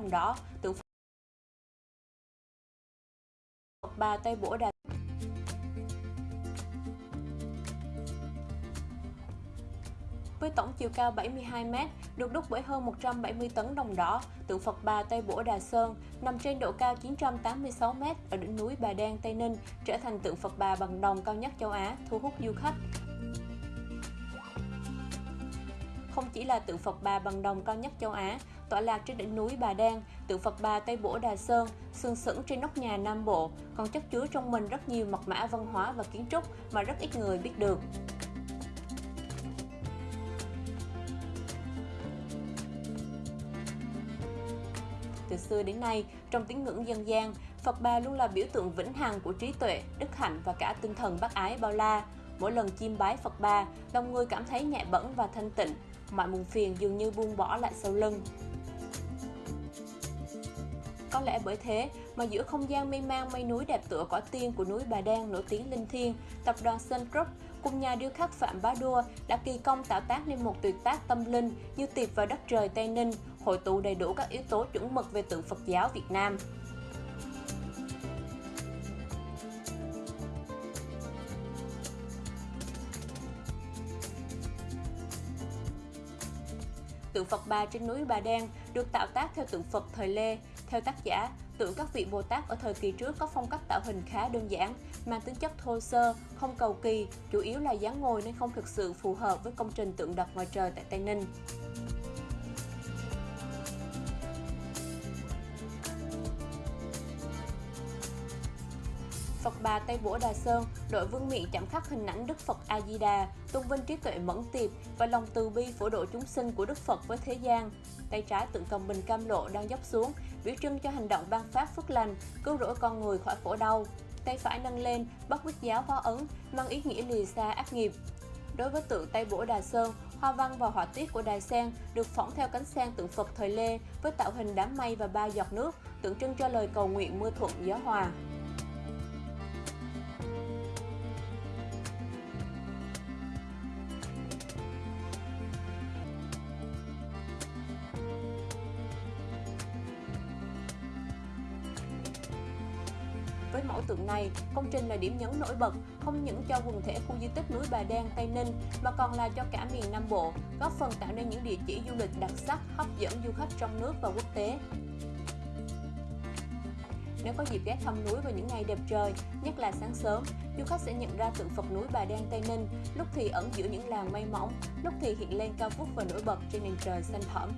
đồng đỏ, tượng Phật Bà Tây Bổ Đà với tổng chiều cao 72m, được đúc bởi hơn 170 tấn đồng đỏ, tượng Phật Bà Tây Bổ Đà Sơn nằm trên độ cao 986m ở đỉnh núi Bà Đen, Tây Ninh, trở thành tượng Phật Bà bằng đồng cao nhất châu Á, thu hút du khách. Không chỉ là tượng Phật Bà bằng đồng cao nhất châu Á, tọa lạc trên đỉnh núi Bà Đen, tượng Phật Bà Tây Bổ Đà Sơn, sừng sững trên nóc nhà Nam Bộ, còn chất chứa trong mình rất nhiều mật mã văn hóa và kiến trúc mà rất ít người biết được. Từ xưa đến nay, trong tín ngưỡng dân gian, Phật Bà luôn là biểu tượng vĩnh hằng của trí tuệ, đức hạnh và cả tinh thần bác ái bao la. Mỗi lần chiêm bái Phật Bà, lòng người cảm thấy nhẹ bẫng và thanh tịnh, mọi muộn phiền dường như buông bỏ lại sau lưng. Có lẽ bởi thế mà giữa không gian mê mang mây núi đẹp tựa cỏ tiên của núi Bà Đen nổi tiếng linh thiêng, tập đoàn Sun Group cùng nhà điêu khắc Phạm Bá Đua đã kỳ công tạo tác nên một tuyệt tác tâm linh như tiệp vào đất trời Tây Ninh, hội tụ đầy đủ các yếu tố chuẩn mực về tượng Phật giáo Việt Nam. Tượng Phật Bà trên núi Bà Đen được tạo tác theo tượng Phật thời Lê. Theo tác giả, tượng các vị Bồ Tát ở thời kỳ trước có phong cách tạo hình khá đơn giản, mang tính chất thô sơ, không cầu kỳ, chủ yếu là dáng ngồi nên không thực sự phù hợp với công trình tượng đập ngoài trời tại Tây Ninh. Phật Bà Tây Bủa Đà Sơn, đội vương miện chạm khắc hình ảnh Đức Phật A Di Đà, tôn vinh trí tuệ mẫn tiệp và lòng từ bi phổ độ chúng sinh của Đức Phật với thế gian. Tay trái tượng cầm bình cam lộ đang dốc xuống, biểu trưng cho hành động ban phát phước lành, cứu rỗi con người khỏi khổ đau. Tay phải nâng lên, bắt quyết giáo hóa ấn, mang ý nghĩa lìa xa ác nghiệp. Đối với tượng Tây Bủa Đà Sơn, hoa văn và họa tiết của đài sen được phỏng theo cánh sen tượng Phật thời Lê với tạo hình đám mây và ba giọt nước, tượng trưng cho lời cầu nguyện mưa thuận gió hòa. Với mẫu tượng này, công trình là điểm nhấn nổi bật không những cho quần thể khu di tích núi Bà Đen, Tây Ninh mà còn là cho cả miền Nam Bộ, góp phần tạo nên những địa chỉ du lịch đặc sắc, hấp dẫn du khách trong nước và quốc tế. Nếu có dịp ghé thăm núi vào những ngày đẹp trời, nhất là sáng sớm, du khách sẽ nhận ra tượng Phật núi Bà Đen Tây Ninh, lúc thì ẩn giữa những làng mây mỏng, lúc thì hiện lên cao vút và nổi bật trên nền trời xanh thẳm.